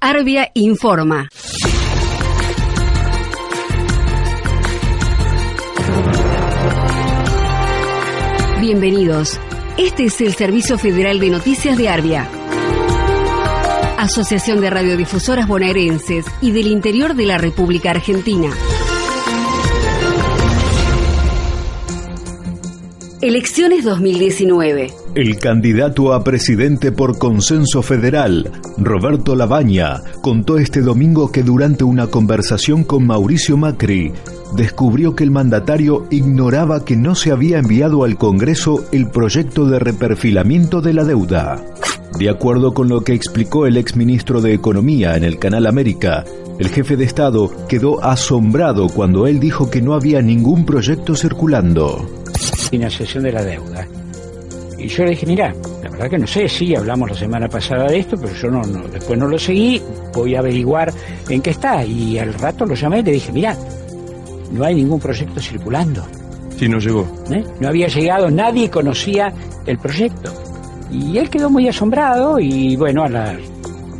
Arbia informa. Bienvenidos. Este es el Servicio Federal de Noticias de Arbia. Asociación de Radiodifusoras Bonaerenses y del Interior de la República Argentina. Elecciones 2019. El candidato a presidente por consenso federal, Roberto Labaña, contó este domingo que durante una conversación con Mauricio Macri, descubrió que el mandatario ignoraba que no se había enviado al Congreso el proyecto de reperfilamiento de la deuda. De acuerdo con lo que explicó el exministro de Economía en el Canal América, el jefe de Estado quedó asombrado cuando él dijo que no había ningún proyecto circulando. Financiación de la deuda. Y yo le dije, mira, la verdad que no sé, sí, hablamos la semana pasada de esto, pero yo no, no, después no lo seguí, voy a averiguar en qué está. Y al rato lo llamé y le dije, mira, no hay ningún proyecto circulando. Sí, no llegó. ¿Eh? No había llegado, nadie conocía el proyecto. Y él quedó muy asombrado y bueno, a la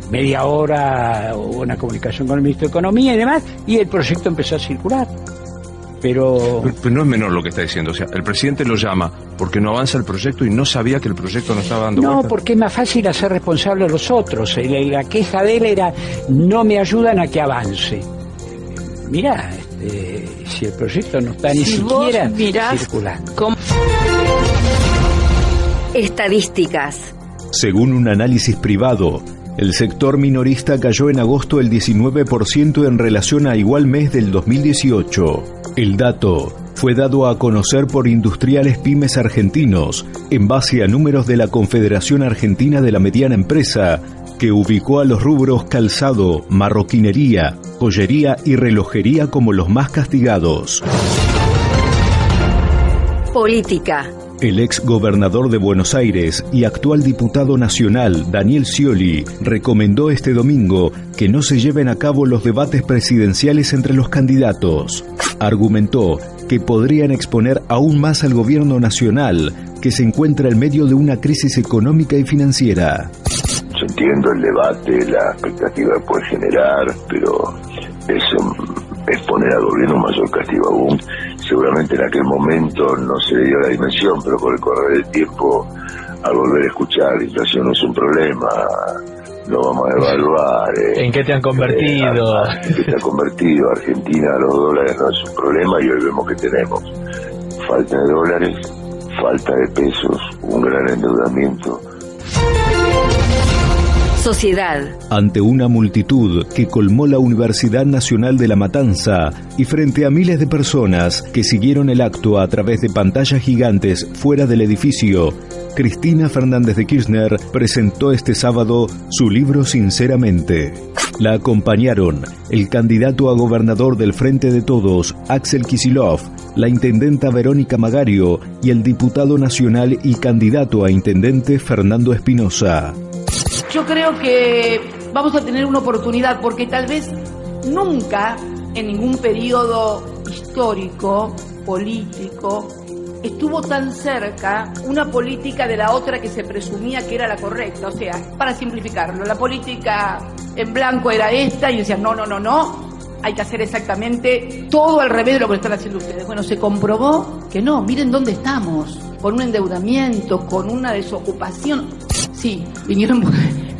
media hora hubo una comunicación con el ministro de Economía y demás, y el proyecto empezó a circular. Pero... pero... no es menor lo que está diciendo. O sea, el presidente lo llama porque no avanza el proyecto y no sabía que el proyecto no estaba dando No, porque es más fácil hacer responsable a los otros. La queja de él era, no me ayudan a que avance. Mira, este, si el proyecto no está ni siquiera circulando. Estadísticas. Según un análisis privado, el sector minorista cayó en agosto el 19% en relación a igual mes del 2018. El dato fue dado a conocer por industriales pymes argentinos en base a números de la Confederación Argentina de la Mediana Empresa, que ubicó a los rubros calzado, marroquinería, joyería y relojería como los más castigados. Política. El ex gobernador de Buenos Aires y actual diputado nacional, Daniel Scioli, recomendó este domingo que no se lleven a cabo los debates presidenciales entre los candidatos. Argumentó que podrían exponer aún más al gobierno nacional, que se encuentra en medio de una crisis económica y financiera. Yo entiendo el debate, la expectativa que puede generar, pero es poner al gobierno mayor castigo aún seguramente en aquel momento no se dio la dimensión, pero con el correr del tiempo, al volver a escuchar, la inflación no es un problema, lo vamos a evaluar. Eh, ¿En qué te han convertido? Eh, ¿En qué te ha convertido? Argentina, los dólares no es un problema y hoy vemos que tenemos falta de dólares, falta de pesos, un gran endeudamiento Ante una multitud que colmó la Universidad Nacional de La Matanza y frente a miles de personas que siguieron el acto a través de pantallas gigantes fuera del edificio, Cristina Fernández de Kirchner presentó este sábado su libro Sinceramente. La acompañaron el candidato a gobernador del Frente de Todos, Axel Kisilov, la intendenta Verónica Magario y el diputado nacional y candidato a intendente Fernando Espinosa yo creo que vamos a tener una oportunidad porque tal vez nunca en ningún periodo histórico, político, estuvo tan cerca una política de la otra que se presumía que era la correcta. O sea, para simplificarlo, la política en blanco era esta y decían, no, no, no, no, hay que hacer exactamente todo al revés de lo que están haciendo ustedes. Bueno, se comprobó que no, miren dónde estamos, con un endeudamiento, con una desocupación. Sí, vinieron,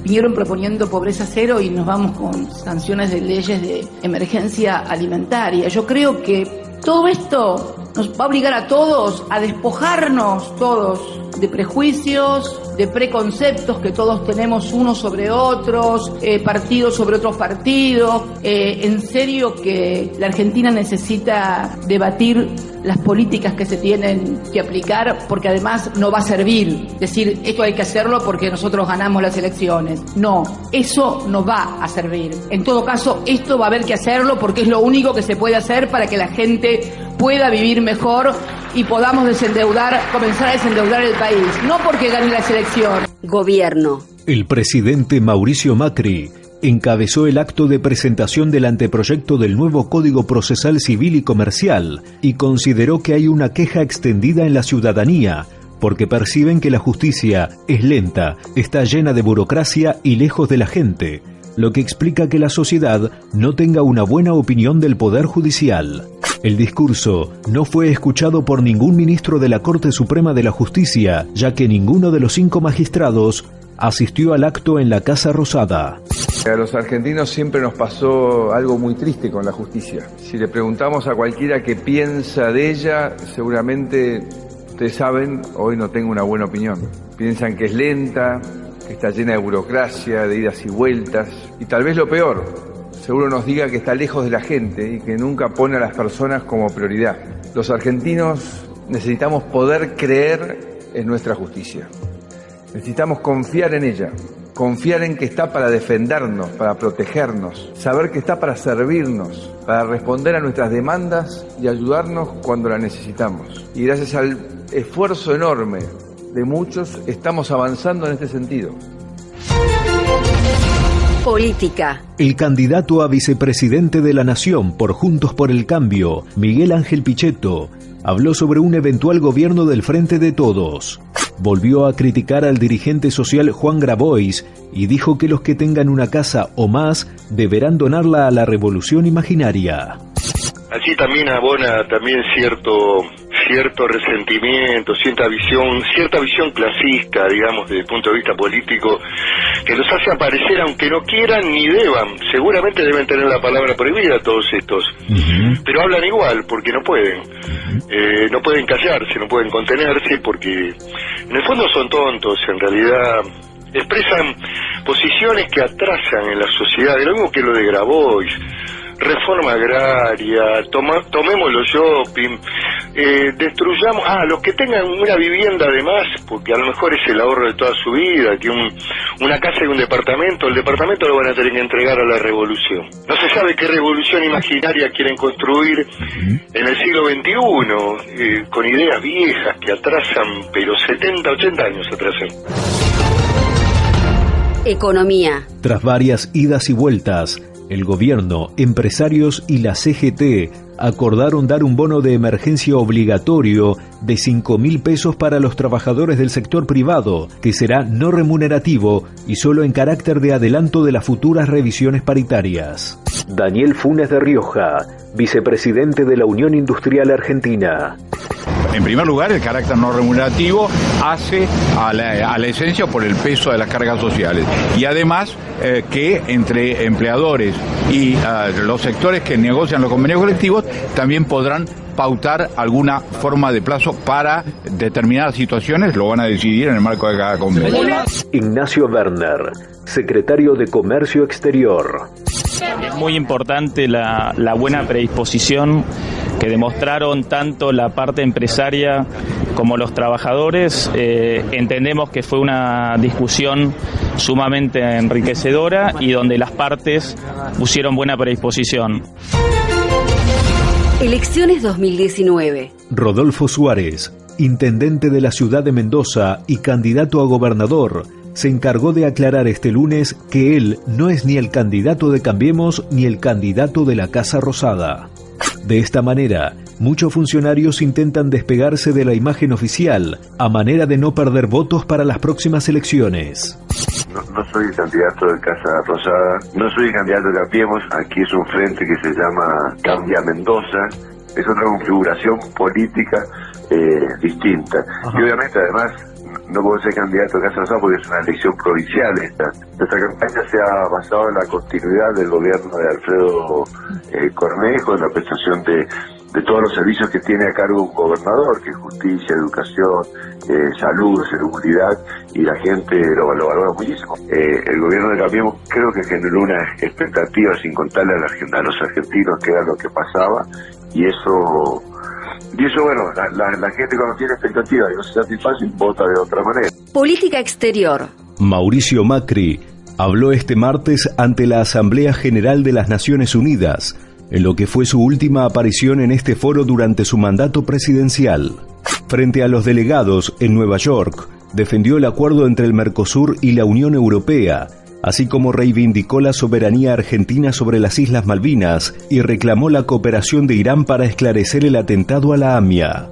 vinieron proponiendo pobreza cero y nos vamos con sanciones de leyes de emergencia alimentaria. Yo creo que todo esto nos va a obligar a todos a despojarnos todos de prejuicios, de preconceptos que todos tenemos unos sobre otros, eh, partidos sobre otros partidos. Eh, en serio que la Argentina necesita debatir las políticas que se tienen que aplicar porque además no va a servir decir esto hay que hacerlo porque nosotros ganamos las elecciones. No, eso no va a servir. En todo caso, esto va a haber que hacerlo porque es lo único que se puede hacer para que la gente pueda vivir mejor y podamos desendeudar, comenzar a desendeudar el país. No porque gane la selección. Gobierno. El presidente Mauricio Macri encabezó el acto de presentación del anteproyecto del nuevo Código Procesal Civil y Comercial y consideró que hay una queja extendida en la ciudadanía porque perciben que la justicia es lenta, está llena de burocracia y lejos de la gente. Lo que explica que la sociedad no tenga una buena opinión del Poder Judicial. El discurso no fue escuchado por ningún ministro de la Corte Suprema de la Justicia, ya que ninguno de los cinco magistrados asistió al acto en la Casa Rosada. A los argentinos siempre nos pasó algo muy triste con la justicia. Si le preguntamos a cualquiera qué piensa de ella, seguramente ustedes saben, hoy no tengo una buena opinión. Piensan que es lenta, que está llena de burocracia, de idas y vueltas, y tal vez lo peor, seguro nos diga que está lejos de la gente y que nunca pone a las personas como prioridad. Los argentinos necesitamos poder creer en nuestra justicia. Necesitamos confiar en ella, confiar en que está para defendernos, para protegernos, saber que está para servirnos, para responder a nuestras demandas y ayudarnos cuando la necesitamos. Y gracias al esfuerzo enorme de muchos estamos avanzando en este sentido. Política. El candidato a vicepresidente de la Nación por Juntos por el Cambio, Miguel Ángel Pichetto, habló sobre un eventual gobierno del Frente de Todos. Volvió a criticar al dirigente social Juan Grabois y dijo que los que tengan una casa o más deberán donarla a la revolución imaginaria. Allí también abona también cierto cierto resentimiento, cierta visión, cierta visión clasista, digamos, desde el punto de vista político, que los hace aparecer aunque no quieran ni deban. Seguramente deben tener la palabra prohibida todos estos, pero hablan igual porque no pueden. Eh, no pueden callarse, no pueden contenerse porque en el fondo son tontos, en realidad expresan posiciones que atrasan en la sociedad, lo mismo que lo de Grabois reforma agraria, toma, tomemos los shopping, eh, destruyamos, ah, los que tengan una vivienda además, porque a lo mejor es el ahorro de toda su vida, que un, una casa y un departamento, el departamento lo van a tener que entregar a la revolución. No se sabe qué revolución imaginaria quieren construir en el siglo XXI, eh, con ideas viejas que atrasan, pero 70, 80 años atrasan. Economía. Tras varias idas y vueltas, el gobierno, empresarios y la CGT acordaron dar un bono de emergencia obligatorio de 5 mil pesos para los trabajadores del sector privado, que será no remunerativo y solo en carácter de adelanto de las futuras revisiones paritarias. Daniel Funes de Rioja, vicepresidente de la Unión Industrial Argentina. En primer lugar, el carácter no remunerativo hace a la, esencia por el peso de las cargas sociales. Y además eh, que entre empleadores y ah, los sectores que negocian los convenios colectivos también podrán pautar alguna forma de plazo para determinadas situaciones, lo van a decidir en el marco de cada convenio. Ignacio Werner, secretario de Comercio Exterior. Es muy importante la, la buena predisposición que demostraron tanto la parte empresaria como los trabajadores. Eh, entendemos que fue una discusión sumamente enriquecedora y donde las partes pusieron buena predisposición. Elecciones 2019. Rodolfo Suárez, intendente de la ciudad de Mendoza y candidato a gobernador, se encargó de aclarar este lunes que él no es ni el candidato de Cambiemos ni el candidato de la Casa Rosada. De esta manera, muchos funcionarios intentan despegarse de la imagen oficial a manera de no perder votos para las próximas elecciones. No, soy candidato de Casa Rosada, no soy candidato de Cambiemos, aquí es un frente que se llama Cambia Mendoza, es otra configuración política eh, distinta. Y obviamente además no puedo ser candidato a Casa Rosada porque es una elección provincial esta. Nuestra campaña se ha basado en la continuidad del gobierno de Alfredo eh, Cornejo, en la prestación de, todos los servicios que tiene a cargo un gobernador, que es justicia, educación, eh, salud, seguridad, y la gente lo, valora muchísimo. Eh, el gobierno de Cambiemos creo que generó una expectativa sin contarle a, a los argentinos que era lo que pasaba, y eso y eso, bueno, la, gente cuando tiene expectativa y no se satisface, vota de otra manera. Política exterior. Mauricio Macri habló este martes ante la Asamblea General de las Naciones Unidas, en lo que fue su última aparición en este foro durante su mandato presidencial. Frente a los delegados en Nueva York, defendió el acuerdo entre el Mercosur y la Unión Europea así como reivindicó la soberanía argentina sobre las Islas Malvinas y reclamó la cooperación de Irán para esclarecer el atentado a la AMIA.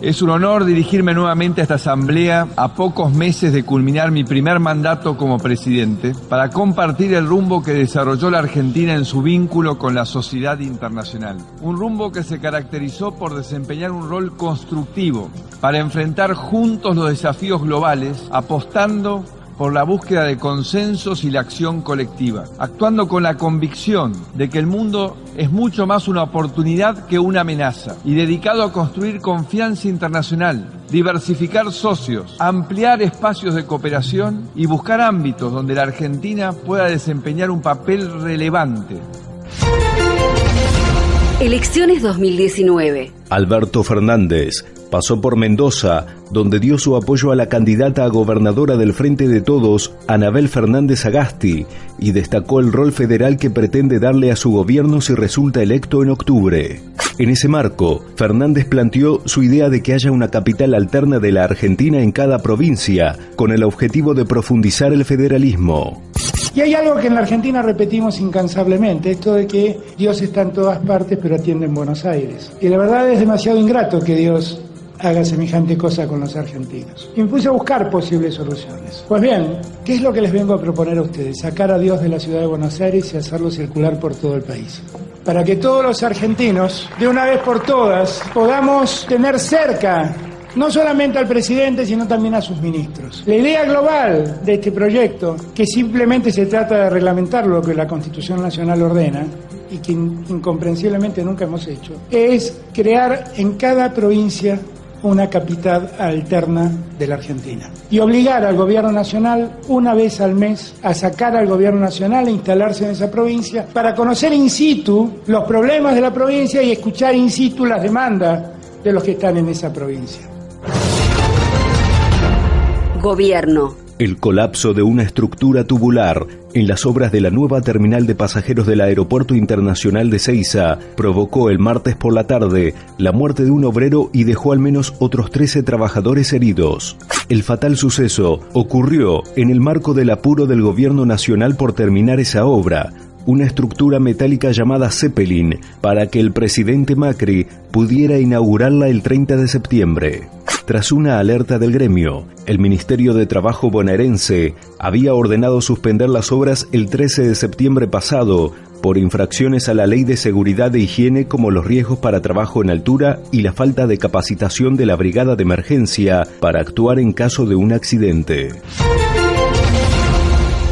Es un honor dirigirme nuevamente a esta asamblea a pocos meses de culminar mi primer mandato como presidente para compartir el rumbo que desarrolló la Argentina en su vínculo con la sociedad internacional. Un rumbo que se caracterizó por desempeñar un rol constructivo para enfrentar juntos los desafíos globales, apostando por la búsqueda de consensos y la acción colectiva, actuando con la convicción de que el mundo es mucho más una oportunidad que una amenaza y dedicado a construir confianza internacional, diversificar socios, ampliar espacios de cooperación y buscar ámbitos donde la Argentina pueda desempeñar un papel relevante. Elecciones 2019. Alberto Fernández pasó por Mendoza, donde dio su apoyo a la candidata a gobernadora del Frente de Todos, Anabel Fernández Agasti, y destacó el rol federal que pretende darle a su gobierno si resulta electo en octubre. En ese marco, Fernández planteó su idea de que haya una capital alterna de la Argentina en cada provincia, con el objetivo de profundizar el federalismo. Y hay algo que en la Argentina repetimos incansablemente, esto de que Dios está en todas partes pero atiende en Buenos Aires. Y la verdad es demasiado ingrato que Dios haga semejante cosa con los argentinos. Y a buscar posibles soluciones. Pues bien, ¿qué es lo que les vengo a proponer a ustedes? Sacar a Dios de la ciudad de Buenos Aires y hacerlo circular por todo el país. Para que todos los argentinos, de una vez por todas, podamos tener cerca no solamente al presidente, sino también a sus ministros. La idea global de este proyecto, que simplemente se trata de reglamentar lo que la Constitución Nacional ordena, y que incomprensiblemente nunca hemos hecho, es crear en cada provincia una capital alterna de la Argentina. Y obligar al gobierno nacional una vez al mes a sacar al gobierno nacional e instalarse en esa provincia para conocer in situ los problemas de la provincia y escuchar in situ las demandas de los que están en esa provincia. Gobierno. El colapso de una estructura tubular en las obras de la nueva terminal de pasajeros del Aeropuerto Internacional de Ceiza provocó el martes por la tarde la muerte de un obrero y dejó al menos otros 13 trabajadores heridos. El fatal suceso ocurrió en el marco del apuro del gobierno nacional por terminar esa obra, una estructura metálica llamada Zeppelin, para que el presidente Macri pudiera inaugurarla el 30 de septiembre. Tras una alerta del gremio, el Ministerio de Trabajo bonaerense había ordenado suspender las obras el 13 de septiembre pasado por infracciones a la ley de seguridad e higiene como los riesgos para trabajo en altura y la falta de capacitación de la brigada de emergencia para actuar en caso de un accidente.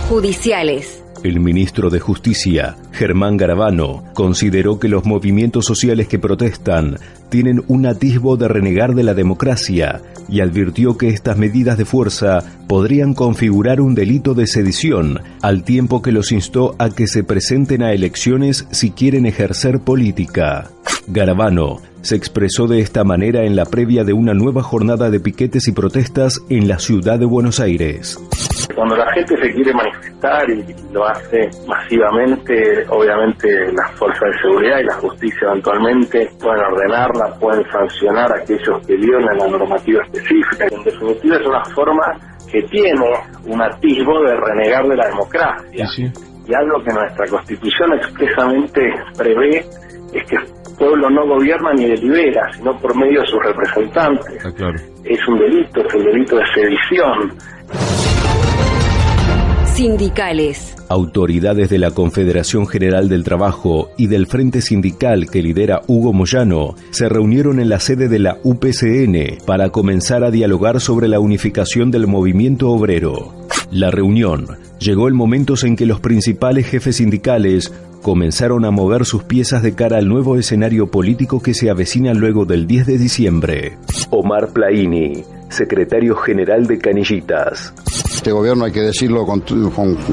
Judiciales. El ministro de Justicia, Germán Garabano, consideró que los movimientos sociales que protestan tienen un atisbo de renegar de la democracia y advirtió que estas medidas de fuerza podrían configurar un delito de sedición, al tiempo que los instó a que se presenten a elecciones si quieren ejercer política. Garabano se expresó de esta manera en la previa de una nueva jornada de piquetes y protestas en la ciudad de Buenos Aires. Cuando la gente se quiere manifestar y lo hace masivamente, obviamente las fuerzas de seguridad y la justicia eventualmente pueden ordenarla, pueden sancionar a aquellos que violan la normativa específica. En definitiva es una forma que tiene un atisbo de renegar de la democracia. Y algo que nuestra constitución expresamente prevé es que el pueblo no gobierna ni delibera, sino por medio de sus representantes. claro. Es un delito, es el delito de sedición. Sindicales. Autoridades de la Confederación General del Trabajo y del Frente Sindical que lidera Hugo Moyano se reunieron en la sede de la UPCN para comenzar a dialogar sobre la unificación del movimiento obrero. La reunión llegó el momento en que los principales jefes sindicales comenzaron a mover sus piezas de cara al nuevo escenario político que se avecina luego del 10 de diciembre. Omar Plaini, secretario general de Canillitas. Este gobierno, hay que decirlo con,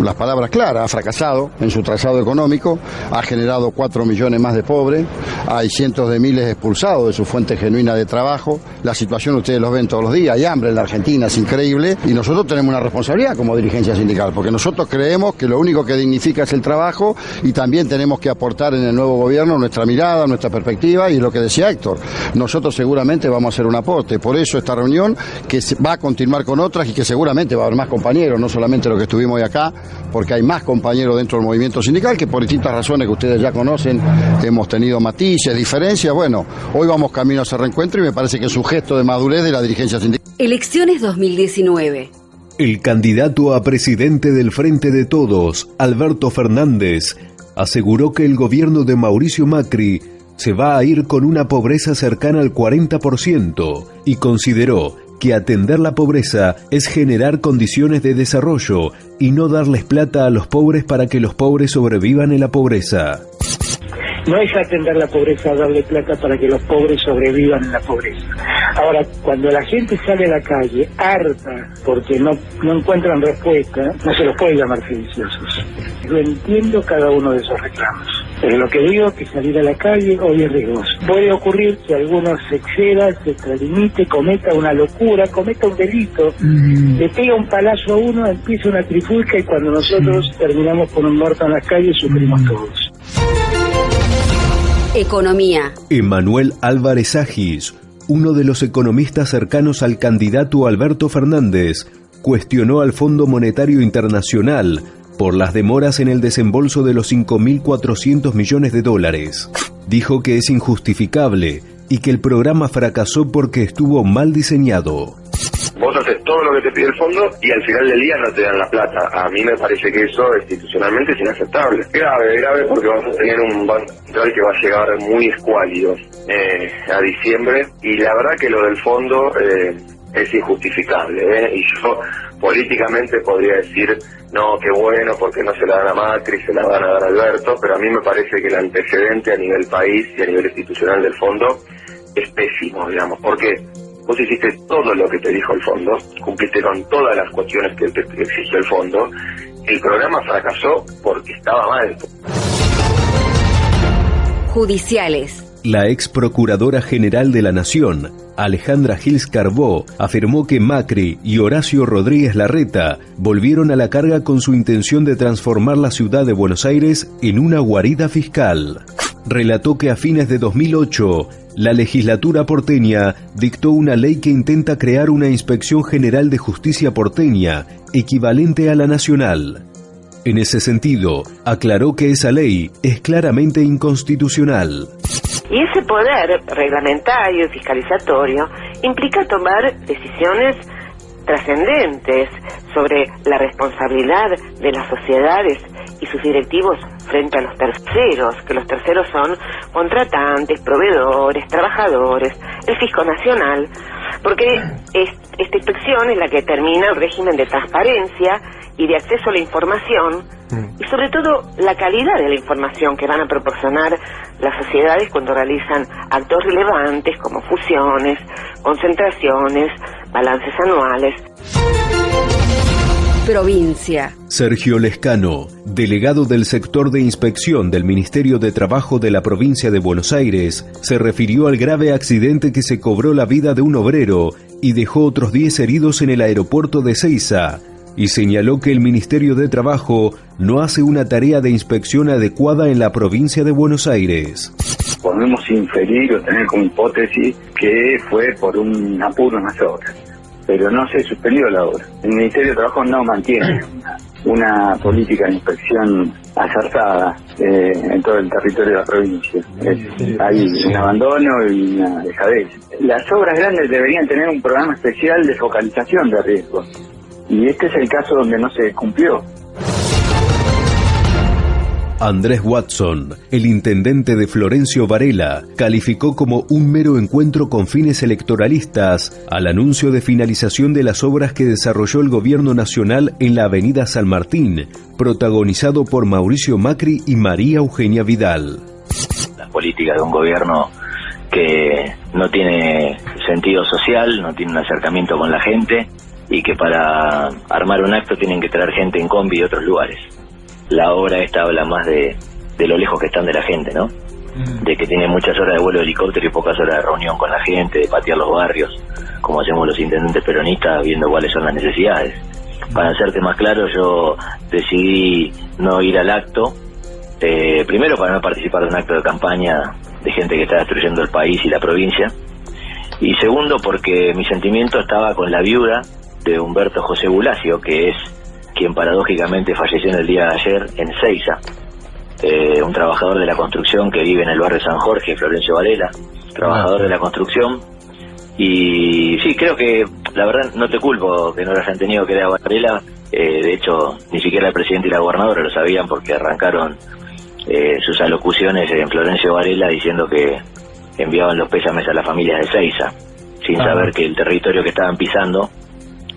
las palabras claras, ha fracasado en su trazado económico, ha generado cuatro millones más de pobres, hay cientos de miles expulsados de su fuente genuina de trabajo, la situación ustedes lo ven todos los días, hay hambre en la Argentina, es increíble, y nosotros tenemos una responsabilidad como dirigencia sindical, porque nosotros creemos que lo único que dignifica es el trabajo y también tenemos que aportar en el nuevo gobierno nuestra mirada, nuestra perspectiva y lo que decía Héctor, nosotros seguramente vamos a hacer un aporte, por eso esta reunión que va a continuar con otras y que seguramente va a haber más compañeros, no solamente los que estuvimos hoy acá, porque hay más compañeros dentro del movimiento sindical que por distintas razones que ustedes ya conocen hemos tenido matices, diferencias. Bueno, hoy vamos camino a ese reencuentro y me parece que es un gesto de madurez de la dirigencia sindical. Elecciones 2019. El candidato a presidente del Frente de Todos, Alberto Fernández, aseguró que el gobierno de Mauricio Macri se va a ir con una pobreza cercana al 40% y consideró que atender la pobreza es generar condiciones de desarrollo y no darles plata a los pobres para que los pobres sobrevivan en la pobreza. No es atender la pobreza, darle plata para que los pobres sobrevivan en la pobreza. Ahora, cuando la gente sale a la calle harta porque no, no encuentran respuesta, no se los puede llamar sediciosos. Yo entiendo cada uno de esos reclamos. Pero lo que digo es que salir a la calle hoy es riesgoso. Puede ocurrir que alguno se exceda, se extralimite, cometa una locura, cometa un delito, le pega un palazo a uno, empieza una trifulca y cuando nosotros terminamos con un muerto en las calles sufrimos todos. Economía. Emanuel Álvarez Agis, uno de los economistas cercanos al candidato Alberto Fernández, cuestionó al Fondo Monetario Internacional por las demoras en el desembolso de los 5.400 millones de dólares. Dijo que es injustificable y que el programa fracasó porque estuvo mal diseñado. Vos haces todo lo que te pide el fondo y al final del día no te dan la plata. A mí me parece que eso institucionalmente es inaceptable. Grave, grave porque vamos a tener un banco que va a llegar muy escuálido eh, a diciembre y la verdad que lo del fondo eh, es injustificable. ¿eh? Y yo políticamente podría decir, no, qué bueno porque no se la dan a Macri, se la van a dar a Alberto, pero a mí me parece que el antecedente a nivel país y a nivel institucional del fondo es pésimo, digamos. ¿Por qué? Vos hiciste todo lo que te dijo el fondo, cumpliste con todas las cuestiones que te exigió el fondo. El programa fracasó porque estaba mal. Judiciales. La ex procuradora general de la Nación, Alejandra Gils Carbó, afirmó que Macri y Horacio Rodríguez Larreta volvieron a la carga con su intención de transformar la ciudad de Buenos Aires en una guarida fiscal. Relató que a fines de 2008, la legislatura porteña dictó una ley que intenta crear una inspección general de justicia porteña, equivalente a la nacional. En ese sentido, aclaró que esa ley es claramente inconstitucional. Y ese poder reglamentario y fiscalizatorio implica tomar decisiones trascendentes sobre la responsabilidad de las sociedades y sus directivos frente a los terceros, que los terceros son contratantes, proveedores, trabajadores, el fisco nacional, porque esta inspección es la que determina el régimen de transparencia y de acceso a la información y sobre todo la calidad de la información que van a proporcionar las sociedades cuando realizan actos relevantes como fusiones, concentraciones, balances anuales. Provincia. Sergio Lescano, delegado del sector de inspección del Ministerio de Trabajo de la provincia de Buenos Aires, se refirió al grave accidente que se cobró la vida de un obrero y dejó otros 10 heridos en el aeropuerto de Ceiza, y señaló que el Ministerio de Trabajo no hace una tarea de inspección adecuada en la provincia de Buenos Aires. Podemos inferir o tener como hipótesis que fue por un apuro en las obras, pero no se suspendió la obra. El Ministerio de Trabajo no mantiene una, política de inspección acertada eh, en todo el territorio de la provincia. Es- hay un abandono y una dejadez. Las obras grandes deberían tener un programa especial de focalización de riesgos. Y este es el caso donde no se cumplió. Andrés Watson, el intendente de Florencio Varela, calificó como un mero encuentro con fines electoralistas al anuncio de finalización de las obras que desarrolló el gobierno nacional en la avenida San Martín, protagonizado por Mauricio Macri y María Eugenia Vidal. las políticas de un gobierno que no tiene sentido social, no tiene un acercamiento con la gente y que para armar un acto tienen que traer gente en combi de otros lugares. La obra esta habla más de, de lo lejos que están de la gente, ¿no? De que tienen muchas horas de vuelo de helicóptero y pocas horas de reunión con la gente, de patear los barrios, como hacemos los intendentes peronistas viendo cuáles son las necesidades. Para hacerte más claro, yo decidí no ir al acto, eh, primero para no participar de un acto de campaña de gente que está destruyendo el país y la provincia, y segundo porque mi sentimiento estaba con la viuda de Humberto José Bulacio, que es quien paradójicamente falleció en el día de ayer en Ceiza, eh, un trabajador de la construcción que vive en el barrio San Jorge, Florencio Varela, trabajador de la construcción. Y sí, creo que la verdad no te culpo que no lo hayan tenido que dar Varela. Eh, de hecho, ni siquiera el presidente y la gobernadora lo sabían porque arrancaron eh, sus alocuciones en Florencio Varela diciendo que enviaban los pésames a las familias de Ceiza, sin Ah. saber que el territorio que estaban pisando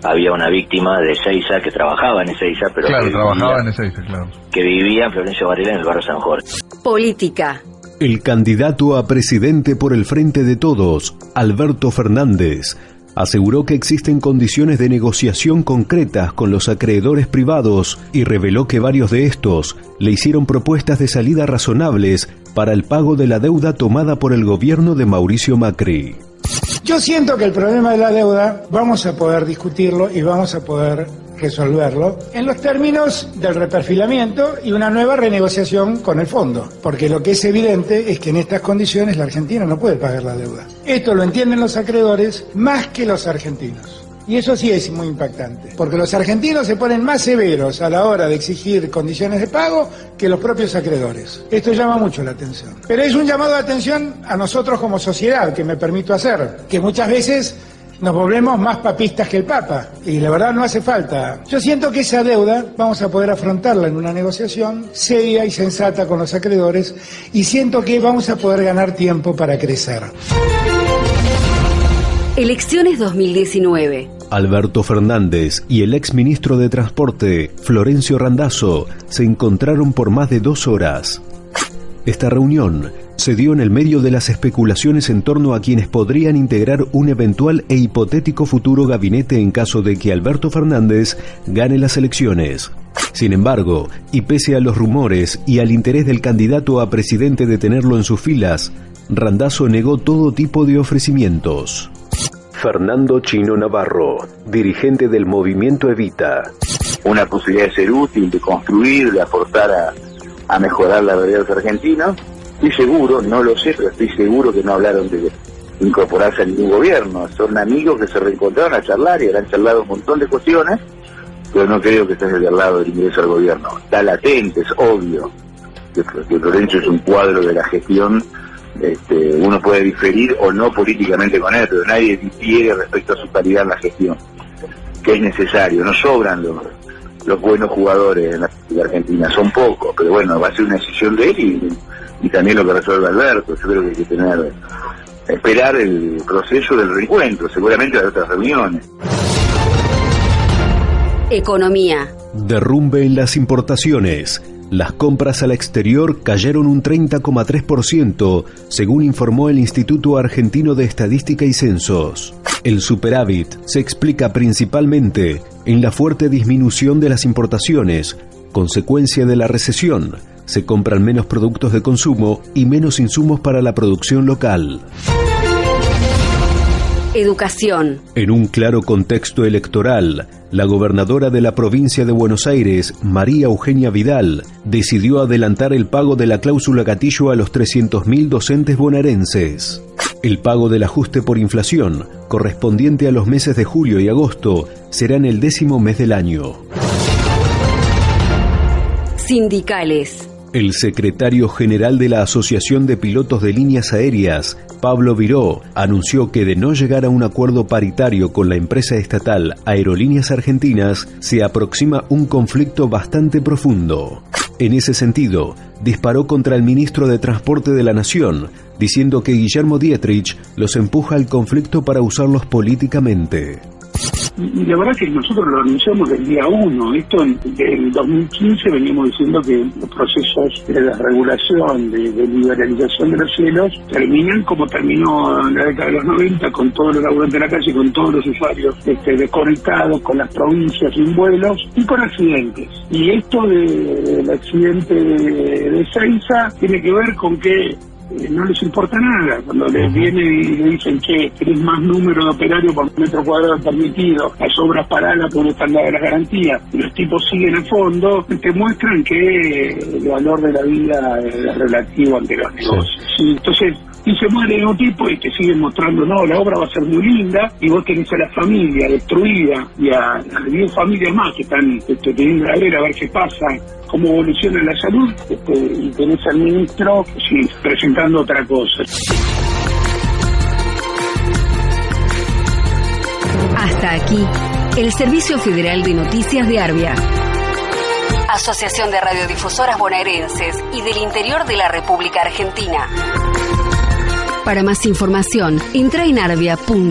había una víctima de Ceiza que trabajaba en Ezeiza, pero Claro, que, trabajaba en vivía, Ezeiza, claro. que vivía en Florencio Varela en el barrio San Jorge. Política. El candidato a presidente por el Frente de Todos, Alberto Fernández, aseguró que existen condiciones de negociación concretas con los acreedores privados y reveló que varios de estos le hicieron propuestas de salida razonables para el pago de la deuda tomada por el gobierno de Mauricio Macri. Yo siento que el problema de la deuda vamos a poder discutirlo y vamos a poder resolverlo en los términos del reperfilamiento y una nueva renegociación con el fondo, porque lo que es evidente es que en estas condiciones la Argentina no puede pagar la deuda. Esto lo entienden los acreedores más que los argentinos. Y eso sí es muy impactante, porque los argentinos se ponen más severos a la hora de exigir condiciones de pago que los propios acreedores. Esto llama mucho la atención. Pero es un llamado de atención a nosotros como sociedad, que me permito hacer, que muchas veces nos volvemos más papistas que el Papa, y la verdad no hace falta. Yo siento que esa deuda vamos a poder afrontarla en una negociación seria y sensata con los acreedores, y siento que vamos a poder ganar tiempo para crecer. Elecciones 2019. Alberto Fernández y el exministro de Transporte, Florencio Randazzo, se encontraron por más de dos horas. Esta reunión se dio en el medio de las especulaciones en torno a quienes podrían integrar un eventual e hipotético futuro gabinete en caso de que Alberto Fernández gane las elecciones. Sin embargo, y pese a los rumores y al interés del candidato a presidente de tenerlo en sus filas, Randazzo negó todo tipo de ofrecimientos. Fernando Chino Navarro, dirigente del movimiento Evita. una posibilidad de ser útil, de construir, de aportar a, a mejorar la realidad de los argentinos. Estoy seguro, no lo sé, pero estoy seguro que no hablaron de incorporarse a ningún gobierno. Son amigos que se reencontraron a charlar y han charlado un montón de cuestiones, pero no creo que estén del lado del ingreso al gobierno. Está latente, es obvio que, que Lorenzo es un cuadro de la gestión este, uno puede diferir o no políticamente con él, pero nadie difiere respecto a su calidad en la gestión, que es necesario. No sobran los, los buenos jugadores en la, en la Argentina, son pocos, pero bueno, va a ser una decisión de él y, y también lo que resuelve Alberto. Yo creo que hay que tener, esperar el proceso del reencuentro, seguramente hay otras reuniones. Economía. Derrumbe en las importaciones. Las compras al exterior cayeron un 30,3%, según informó el Instituto Argentino de Estadística y Censos. El superávit se explica principalmente en la fuerte disminución de las importaciones, consecuencia de la recesión. Se compran menos productos de consumo y menos insumos para la producción local. Educación. En un claro contexto electoral, la gobernadora de la provincia de Buenos Aires, María Eugenia Vidal, decidió adelantar el pago de la cláusula gatillo a los 300.000 docentes bonaerenses. El pago del ajuste por inflación, correspondiente a los meses de julio y agosto, será en el décimo mes del año. Sindicales. El secretario general de la Asociación de Pilotos de Líneas Aéreas, Pablo Viró, anunció que de no llegar a un acuerdo paritario con la empresa estatal Aerolíneas Argentinas, se aproxima un conflicto bastante profundo. En ese sentido, disparó contra el ministro de Transporte de la Nación, diciendo que Guillermo Dietrich los empuja al conflicto para usarlos políticamente. La verdad que nosotros lo anunciamos del día uno. Esto en el 2015 veníamos diciendo que los procesos de desregulación, de, de liberalización de los cielos, terminan como terminó en la década de los 90, con todos los laburantes de la calle, con todos los usuarios este, desconectados, con las provincias sin vuelos y con accidentes. Y esto de- del accidente de, de Seiza tiene que ver con que no les importa nada. Cuando les viene y le dicen que tenés más número de operarios por metro cuadrado permitido, las obras paradas por están dadas las garantías, y los tipos siguen a fondo, te muestran que el valor de la vida es relativo ante los negocios. Sí, entonces, y se muere un tipo y te siguen mostrando, no, la obra va a ser muy linda y vos tenés a la familia destruida y a, a 10 familias más que están este, teniendo la ver a ver qué pasa, cómo evoluciona la salud este, y tenés al ministro sí, presentando otra cosa. Hasta aquí, el Servicio Federal de Noticias de Arbia. Asociación de Radiodifusoras Bonaerenses y del Interior de la República Argentina. Para más información, entra en arbia.org.ar.